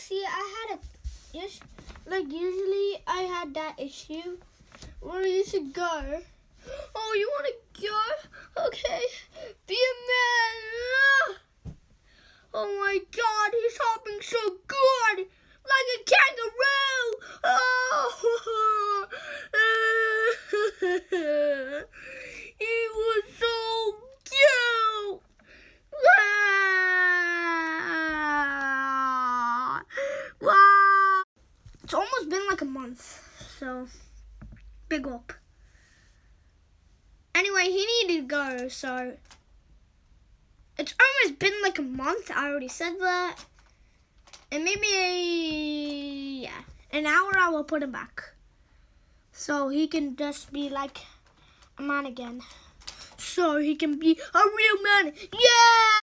see, I had a, yes, like usually I had that issue where you should go. Oh, you want to go? Okay, be a man. Ah! Oh my God, he's hopping so good, like a kangaroo. Oh, he was so cute. Wow. Wow. Been like a month, so big up. Anyway, he needed to go, so it's almost been like a month. I already said that. And maybe, yeah, an hour I will put him back. So he can just be like a man again. So he can be a real man. Yeah!